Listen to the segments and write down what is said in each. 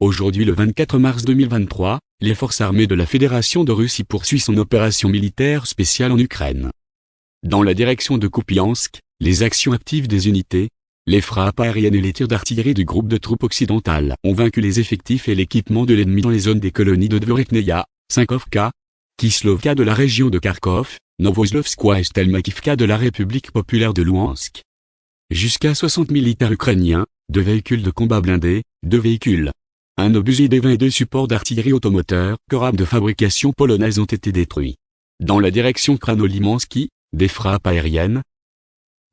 Aujourd'hui le 24 mars 2023, les forces armées de la Fédération de Russie poursuivent son opération militaire spéciale en Ukraine. Dans la direction de Kupiansk, les actions actives des unités, les frappes aériennes et les tirs d'artillerie du groupe de troupes occidentales ont vaincu les effectifs et l'équipement de l'ennemi dans les zones des colonies de Dvorekneia, Sinkovka, Kislovka de la région de Kharkov, Novoslovskoye et Stelmakivka de la République populaire de Louhansk. Jusqu'à 60 militaires ukrainiens, deux véhicules de combat blindés, deux véhicules, un obusier des 22 supports d'artillerie automoteur, corab de fabrication polonaise ont été détruits. Dans la direction Kranolimansky, des frappes aériennes,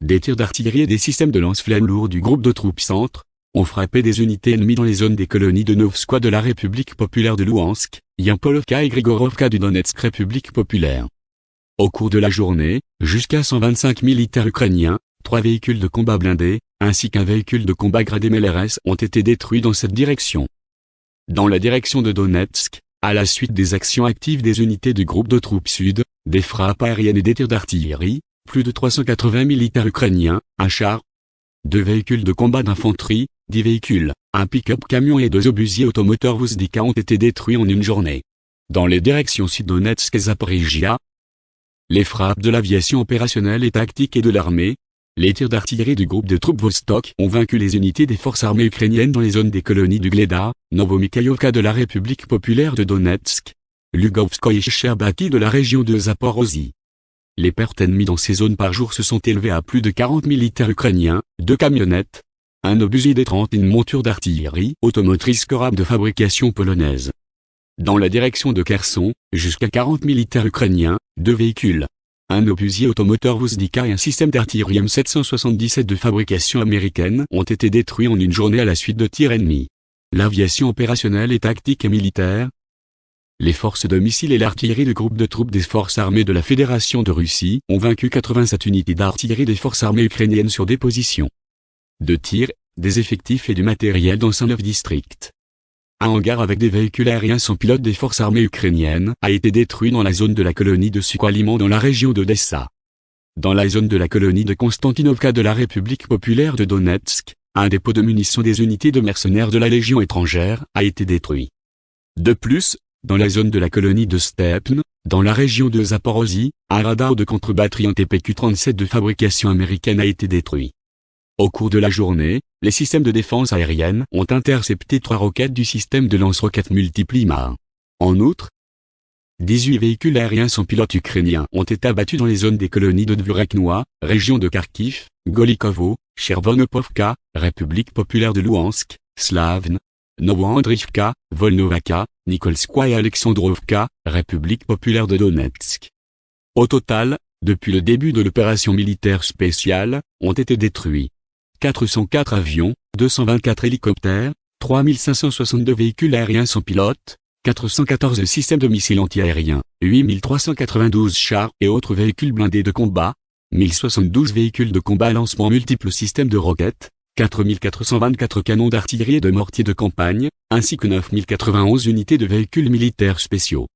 des tirs d'artillerie et des systèmes de lance-flammes lourds du groupe de troupes centre, ont frappé des unités ennemies dans les zones des colonies de Novskoye de la République populaire de Louhansk, Yampolovka et Grigorovka du Donetsk République populaire. Au cours de la journée, jusqu'à 125 militaires ukrainiens, trois véhicules de combat blindés, ainsi qu'un véhicule de combat gradé MLRS ont été détruits dans cette direction. Dans la direction de Donetsk, à la suite des actions actives des unités du groupe de troupes sud, des frappes aériennes et des tirs d'artillerie, plus de 380 militaires ukrainiens, un char, deux véhicules de combat d'infanterie, dix véhicules, un pick-up camion et deux obusiers automoteurs Vuzdika ont été détruits en une journée. Dans les directions Sud-Donetsk et Zaporizhia, les frappes de l'aviation opérationnelle et tactique et de l'armée, les tirs d'artillerie du groupe de troupes Vostok ont vaincu les unités des forces armées ukrainiennes dans les zones des colonies du Gleda, Novomikhaïovka de la République populaire de Donetsk, Lugovskoye et Sherbaki de la région de Zaporozhye. Les pertes ennemies dans ces zones par jour se sont élevées à plus de 40 militaires ukrainiens, deux camionnettes, un obusier des 30 et une monture d'artillerie automotrice Korab de fabrication polonaise. Dans la direction de Kherson, jusqu'à 40 militaires ukrainiens, deux véhicules, un obusier automoteur Vuzdika et un système d'artillerie M777 de fabrication américaine ont été détruits en une journée à la suite de tirs ennemis. L'aviation opérationnelle et tactique et militaire. Les forces de missiles et l'artillerie du groupe de troupes des forces armées de la Fédération de Russie ont vaincu 87 unités d'artillerie des forces armées ukrainiennes sur des positions de tir, des effectifs et du matériel dans 109 districts. Un hangar avec des véhicules aériens sans pilote des forces armées ukrainiennes a été détruit dans la zone de la colonie de Sukhaliman dans la région d'Odessa. Dans la zone de la colonie de Konstantinovka de la République populaire de Donetsk, un dépôt de munitions des unités de mercenaires de la Légion étrangère a été détruit. De plus, dans la zone de la colonie de Stepne, dans la région de Zaporozhye, un radar de contre-batterie en TPQ-37 de fabrication américaine a été détruit. Au cours de la journée, les systèmes de défense aérienne ont intercepté trois roquettes du système de lance-roquettes multiplima. En outre, 18 véhicules aériens sans pilote ukrainiens ont été abattus dans les zones des colonies de Dvureknoa, région de Kharkiv, Golikovo, Chervonopovka, République populaire de Louhansk, Slavne, Novoandrivka, Volnovaka, Nikolskoye et Alexandrovka, République populaire de Donetsk. Au total, depuis le début de l'opération militaire spéciale, ont été détruits 404 avions, 224 hélicoptères, 3562 véhicules aériens sans pilote, 414 systèmes de missiles antiaériens, 8392 chars et autres véhicules blindés de combat, 1072 véhicules de combat lancement multiples systèmes de roquettes, 4424 canons d'artillerie et de mortiers de campagne, ainsi que 9091 unités de véhicules militaires spéciaux.